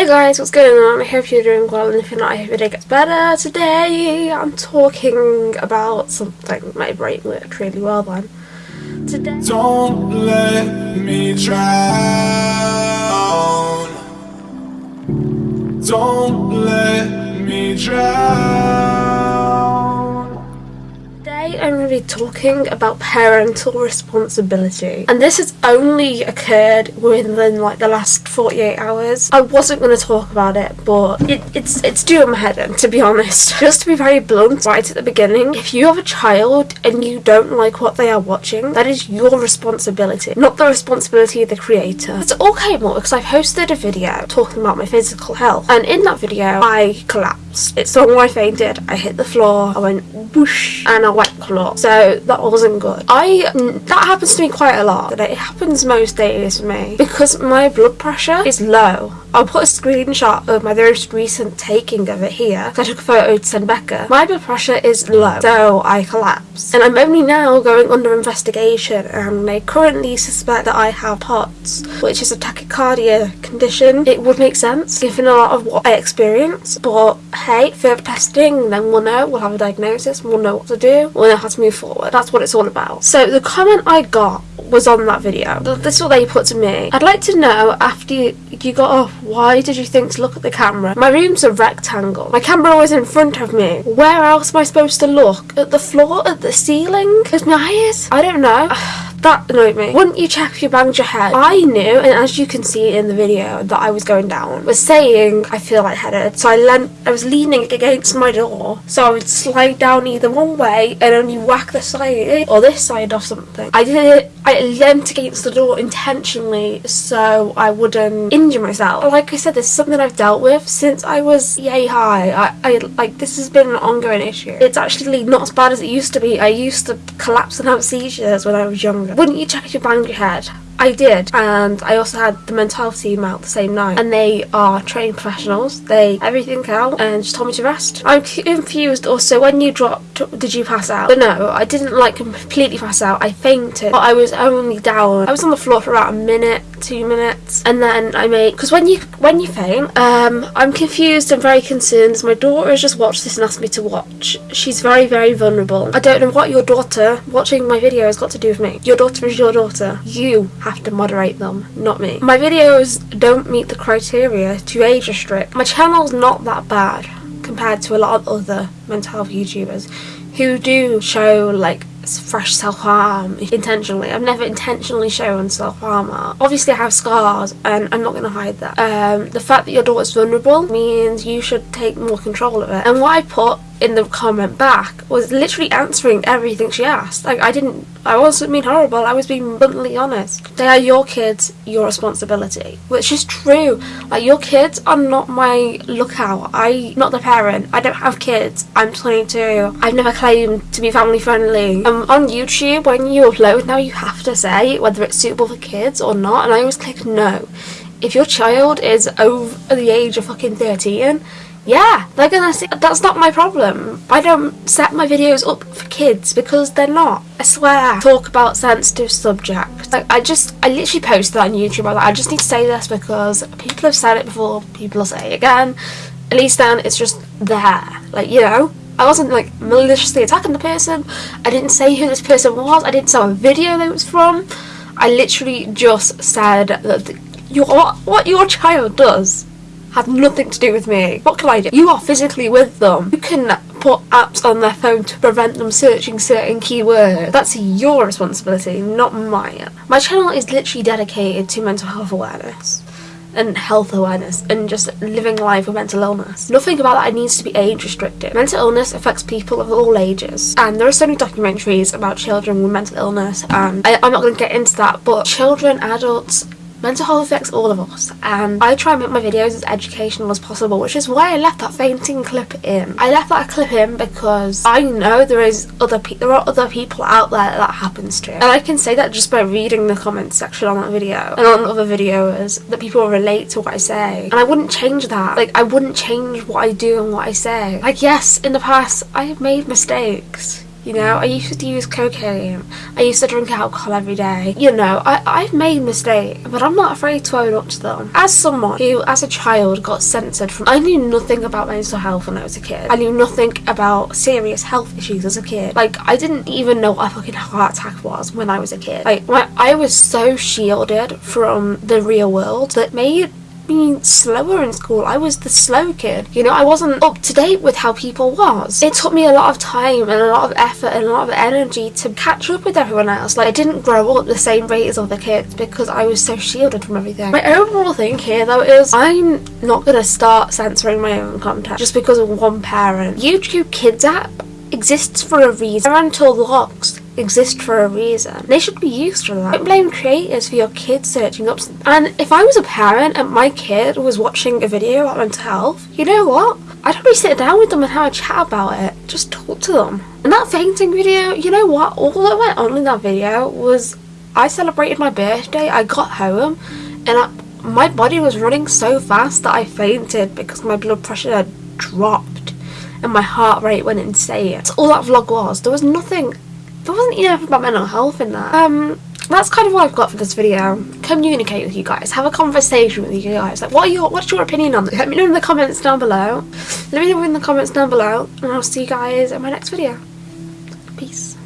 Hey guys, what's going on? I hope you're doing well and if you're not, I hope your day gets better. Today I'm talking about something my brain worked really well then. Today Don't let me drown talking about parental responsibility and this has only occurred within like the last 48 hours. I wasn't going to talk about it but it, it's it's doing my head in to be honest. Just to be very blunt right at the beginning, if you have a child and you don't like what they are watching, that is your responsibility, not the responsibility of the creator. It's all came up because I've hosted a video talking about my physical health and in that video I collapsed. It's the one I fainted, I hit the floor, I went whoosh and I went clot. So that wasn't good. I that happens to me quite a lot. It happens most days for me because my blood pressure is low. I'll put a screenshot of my most recent taking of it here. I took a photo to send Becca. My blood pressure is low, so I collapsed. And I'm only now going under investigation and they currently suspect that I have POTS, which is a tachycardia condition. It would make sense given a lot of what I experience, but hey, further testing, then we'll know, we'll have a diagnosis, we'll know what to do, we'll know how to move forward. That's what it's all about. So the comment I got was on that video. This is what they put to me. I'd like to know after you, got off, why did you think to look at the camera? My room's a rectangle. My camera was in front of me. Where else am I supposed to look? At the floor? At the ceiling? At my eyes? I don't know. That annoyed me. Wouldn't you check if you banged your head? I knew, and as you can see in the video that I was going down, was saying I feel lightheaded. So I leant, I was leaning against my door, so I would slide down either one way and only whack the side or this side or something. I did it. I leant against the door intentionally so I wouldn't injure myself. Like I said, this is something I've dealt with since I was yay high. I, I like this has been an ongoing issue. It's actually not as bad as it used to be. I used to collapse and have seizures when I was younger. Wouldn't you check your head? I did, and I also had the mental health team out the same night, and they are trained professionals. They everything out and just told me to rest. I'm confused. Also, when you dropped, did you pass out? But no, I didn't like completely pass out. I fainted, but I was only down. I was on the floor for about a minute, two minutes, and then I made because when you when you faint, um, I'm confused and very concerned. My daughter has just watched this and asked me to watch. She's very very vulnerable. I don't know what your daughter watching my video has got to do with me. Your daughter is your daughter. You have to moderate them, not me. My videos don't meet the criteria to age restrict. My channel's not that bad compared to a lot of other mental health YouTubers who do show like fresh self-harm intentionally. I've never intentionally shown self-harm Obviously I have scars and I'm not going to hide that. Um, the fact that your daughter's vulnerable means you should take more control of it. And what I put in the comment back was literally answering everything she asked. Like I didn't, I wasn't being horrible. I was being bluntly honest. They are your kids, your responsibility, which is true. Like your kids are not my lookout. I, not the parent. I don't have kids. I'm 22. I've never claimed to be family friendly. Um, on YouTube, when you upload now, you have to say whether it's suitable for kids or not, and I always click no. If your child is over the age of fucking 13 yeah, they're gonna see. That's not my problem. I don't set my videos up for kids because they're not. I swear. Talk about sensitive subjects. Like, I just, I literally posted that on YouTube. I, like, I just need to say this because people have said it before, people will say it again. At least then it's just there. Like, you know, I wasn't like maliciously attacking the person. I didn't say who this person was. I didn't say what video they was from. I literally just said that the, your, what your child does have nothing to do with me. What can I do? You are physically with them. You can put apps on their phone to prevent them searching certain keywords. That's your responsibility, not mine. My channel is literally dedicated to mental health awareness and health awareness and just living life with mental illness. Nothing about that needs to be age restricted. Mental illness affects people of all ages and there are so many documentaries about children with mental illness and I, I'm not going to get into that but children, adults, Mental health affects all of us and I try and make my videos as educational as possible which is why I left that fainting clip in. I left that clip in because I know there is other there are other people out there that happens to. And I can say that just by reading the comments section on that video and on other videos that people relate to what I say. And I wouldn't change that. Like I wouldn't change what I do and what I say. Like yes in the past I have made mistakes You know, I used to use cocaine. I used to drink alcohol every day. You know, I, I've made mistakes, but I'm not afraid to own up to them. As someone who, as a child, got censored from, I knew nothing about mental health when I was a kid. I knew nothing about serious health issues as a kid. Like, I didn't even know what a fucking heart attack was when I was a kid. Like, I was so shielded from the real world that made being slower in school. I was the slow kid. You know, I wasn't up to date with how people was. It took me a lot of time and a lot of effort and a lot of energy to catch up with everyone else. Like I didn't grow up the same rate as other kids because I was so shielded from everything. My overall thing here though is I'm not gonna start censoring my own content just because of one parent. YouTube Kids app exists for a reason. Parental locks exist for a reason. They should be used for that. Don't blame creators for your kids searching up. And if I was a parent and my kid was watching a video about mental health, you know what? I'd probably sit down with them and have a chat about it. Just talk to them. And that fainting video, you know what? All that went on in that video was I celebrated my birthday. I got home and I, my body was running so fast that I fainted because my blood pressure had dropped and my heart rate went insane. That's all that vlog was. There was nothing there wasn't enough about mental health in that. Um, that's kind of what I've got for this video. Communicate with you guys. Have a conversation with you guys. Like, what are your, what's your opinion on this? Let me know in the comments down below. Let me know in the comments down below, and I'll see you guys in my next video. Peace.